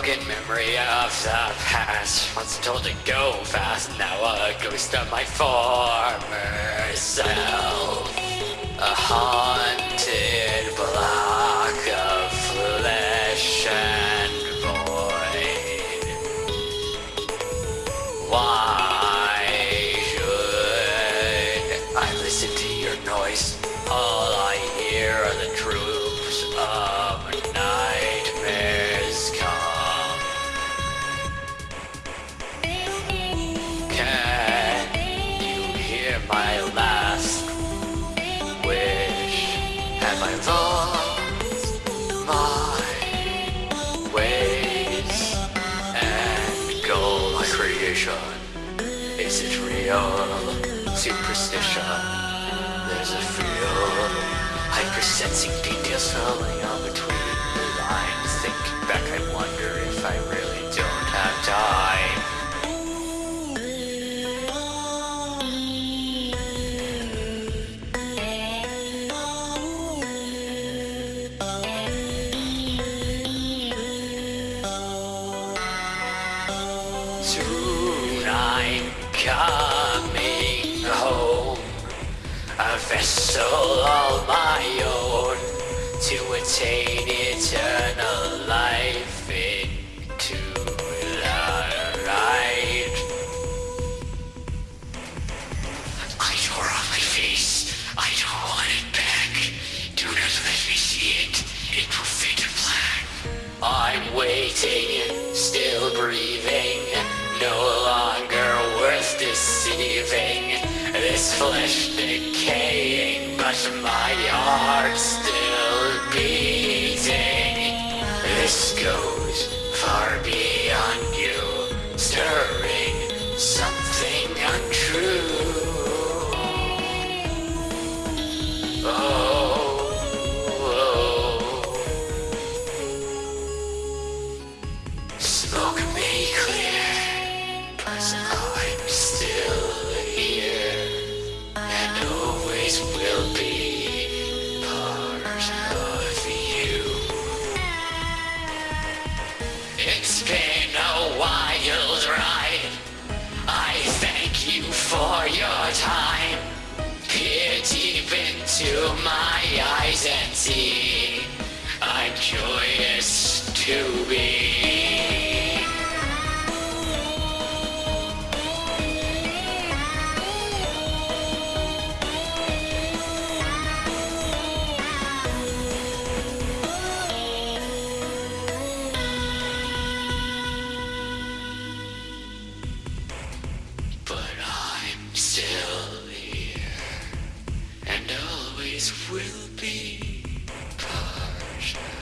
broken memory of the past. Once told to go fast, now a ghost of my former self. A haunted block of flesh and void. Why should I listen to your noise? All I hear are the troops Have I lost my ways and goal? My creation is it real? Superstition. There's a feel hypersensing details falling on between the lines. Thinking back, I a vessel all my own to attain eternal life into the light. I tore off my face. I don't want it back. Do not let me see it. It will fade to black. I'm waiting, This flesh decaying, but my heart still beating. This goes far beyond It's been a wild ride. I thank you for your time. Peer deep into my eyes and see. I'm joyous to be. still here and always will be part